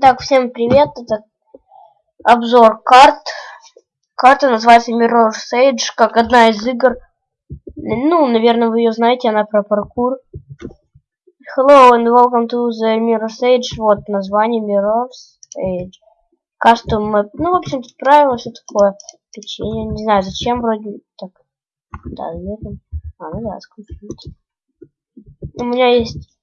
Так, всем привет, это обзор карт. Карта называется Mirror Sage, как одна из игр. Ну, наверное, вы ее знаете, она про паркур. Hello and welcome to the Mirror Sage. Вот название Mirror Sage. Custom Map. Ну, в общем, тут правила, все такое. Печенье. Не знаю, зачем вроде. Так. Да, нет. А, ну да, скрутить. У меня есть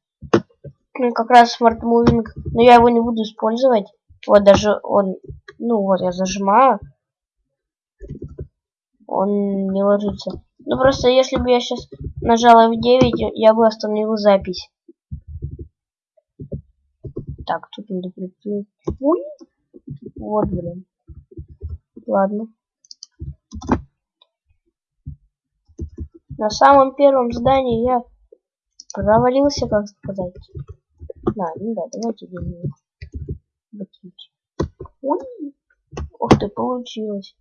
ну, как раз Smart Moving, но я его не буду использовать. Вот даже он, ну вот я зажимаю, он не ложится. Ну просто если бы я сейчас нажала F9, я бы остановил запись. Так, тут надо прикрыть. Ой! Вот, блин. Ладно. На самом первом здании я провалился, как сказать. Ну да, давайте делаем. Ой! Ух ты, получилось.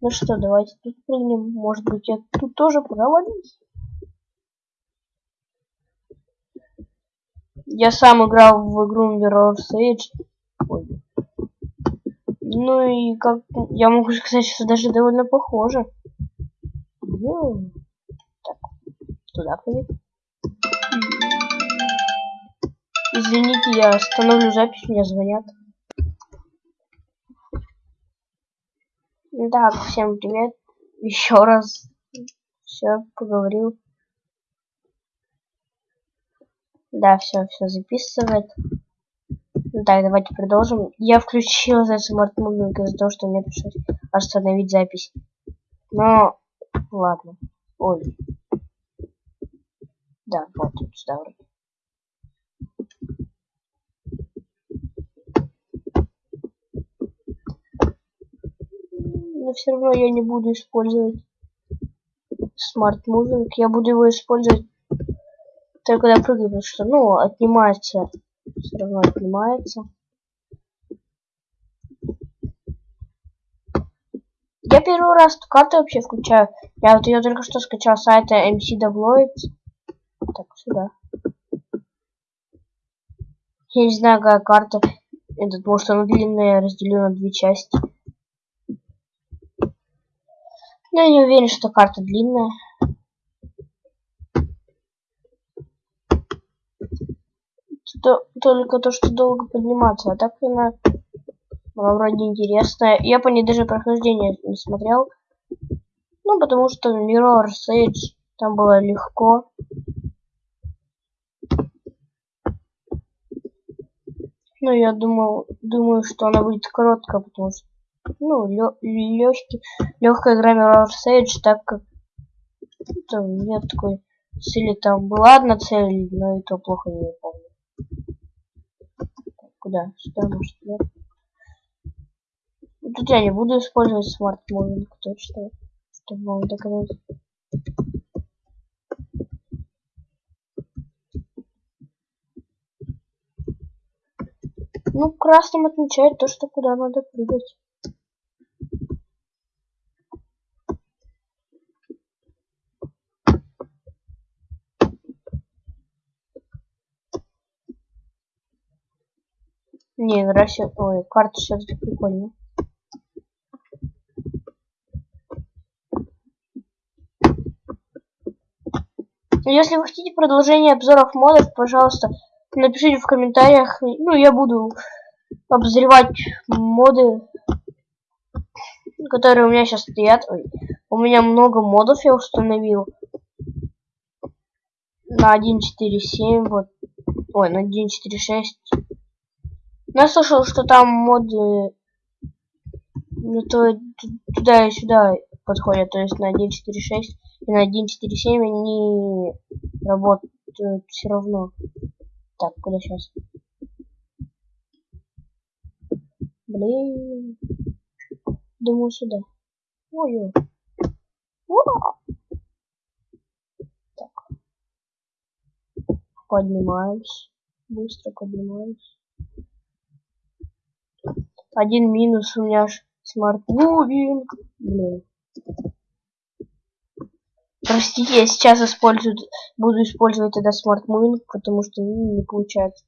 Ну что, давайте тут прыгнем. Может быть, я тут тоже провалюсь. Я сам играл в игру Mirror Sage. Ой. Ну и как я могу сказать, что даже довольно похоже. Йоу. Так, туда прыгать. Извините, я остановлю запись, мне звонят. Так, всем привет. Еще раз все поговорил. Да, все, все записывает. Так, давайте продолжим. Я включил за Smart Moving из-за того, что мне пришлось остановить запись. Но, ладно. Ой. Да, вот сюда вроде. Но все равно я не буду использовать Smart Moving. Я буду его использовать только когда прыгаю, потому что, ну, отнимается. Все равно отнимается. Я первый раз эту карту вообще включаю. Я вот ее только что скачал с сайта MC Doubles. Так, сюда. Я не знаю, какая карта. Этот, может, она длинная, разделена на две части. Но я не уверен, что карта длинная. То, только то, что долго подниматься, а так она, она вроде интересная. Я по ней даже прохождение не смотрел. Ну, потому что Mirror Sage там было легко. Ну, я думал, думаю, что она будет короткая, потому что ну, легкий, легкая игра Mirror Sage, так как там нет такой цели. Там была одна цель, но и то плохо не помню. Куда? Сюда, может, нет? Тут я не буду использовать смарт moving точно, чтобы вам доказать. Ну, красным отмечает то, что куда надо прыгать. Не, нравится. Ой, карта все-таки прикольная. Если вы хотите продолжение обзоров модов, пожалуйста, напишите в комментариях. Ну, я буду обозревать моды, которые у меня сейчас стоят. Ой, у меня много модов я установил. На 1.4.7, вот. Ой, на 1.4.6. Я слышал, что там моды то, туда и сюда подходят, то есть на 1.4.6 и на 1.4.7 они работают все равно. Так, куда сейчас? Блин. Думаю, сюда. Ой-ой. Так. Поднимаюсь. Быстро поднимаюсь. Один минус у меня аж smart moving. Блин. Простите, я сейчас использую, буду использовать тогда Smart Moving, потому что ну, не получается.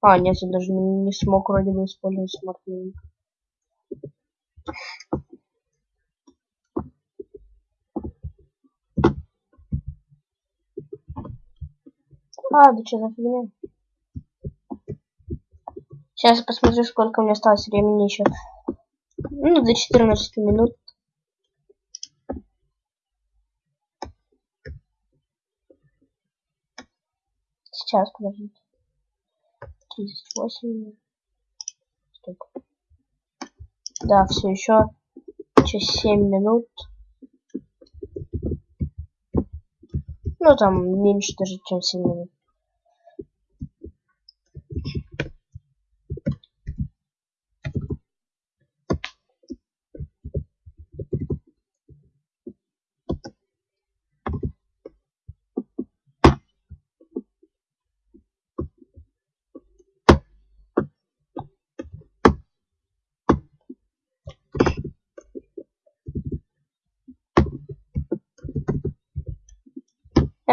А, нет, я даже не смог вроде бы использовать Smart Moving. А, да что за фигня? Сейчас посмотрю, сколько у меня осталось времени еще. Ну, до 14 минут. Сейчас, подождите. 38 минут. Стоп. Да, все еще через 7 минут. Ну, там меньше даже, чем 7 минут.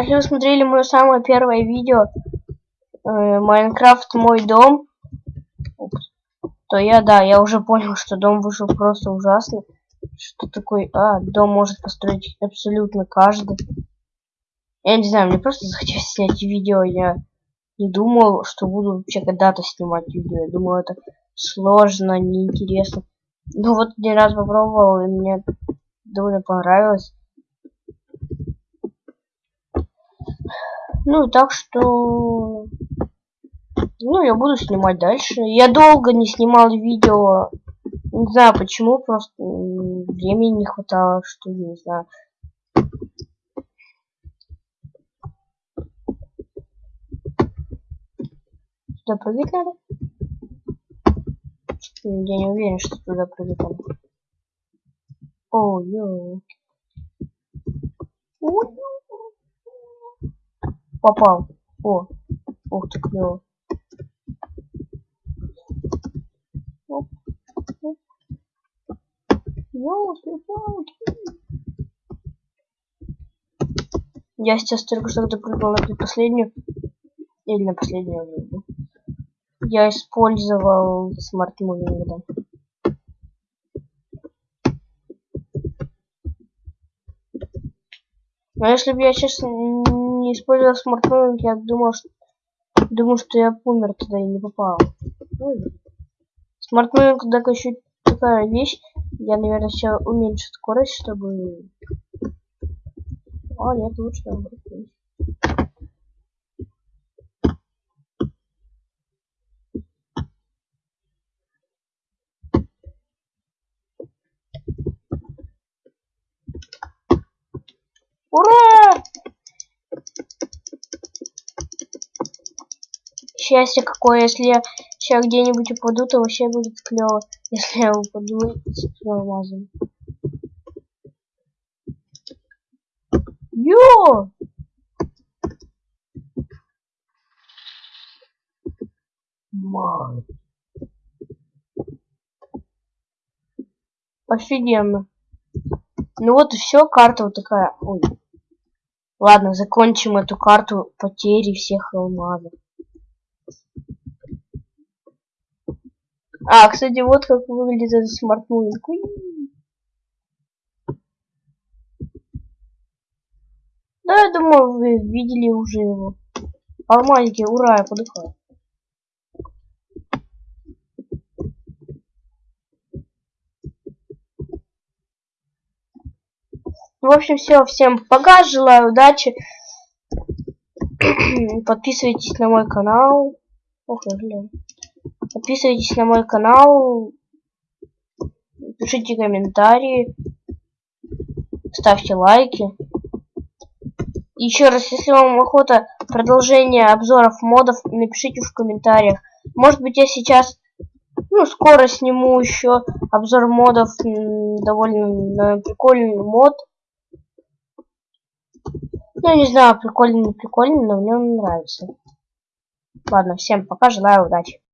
Если вы смотрели мое самое первое видео э, Майнкрафт мой дом, то я, да, я уже понял, что дом вышел просто ужасный. Что такой, а, дом может построить абсолютно каждый. Я не знаю, мне просто захотелось снять видео, я не думал, что буду вообще когда-то снимать видео. Я думал, это сложно, неинтересно. Ну вот один раз попробовал, и мне довольно понравилось. Ну, так что... Ну, я буду снимать дальше. Я долго не снимал видео. Не знаю почему, просто времени не хватало, что ли, не знаю. Сюда прыгать надо? Я не уверен, что туда прыгать надо. О, ё. Попал. О, ух ты, клево. Я сейчас только что допрыгнул на предпоследнюю. Или на последнюю. Я использовал смарт мувинг, Но если бы я сейчас не использовал смартфон, я думал, что думал, что я умер туда и не попал. Смартфон, так еще такая вещь. Я, наверное, сейчас уменьшу скорость, чтобы... А, нет, лучше наоборот. Ура! Счастье какое, если я сейчас где-нибудь упаду, то вообще будет клево. Если я упаду с алмазом. Йо! Май. Офигенно. Ну вот и все, карта вот такая. Ой. Ладно, закончим эту карту потери всех алмазов. А, кстати, вот как выглядит этот смартфон. Да, я думаю, вы видели уже его. Алмазики, ура, я подыхаю. В общем, все. Всем пока. Желаю удачи. Подписывайтесь на мой канал. Ох, блин. Подписывайтесь на мой канал. Пишите комментарии. Ставьте лайки. Еще раз, если вам охота продолжения обзоров модов, напишите в комментариях. Может быть, я сейчас, ну, скоро сниму еще обзор модов, довольно прикольный мод. Ну, не знаю, прикольный, не прикольный, но мне он нравится. Ладно, всем пока, желаю удачи.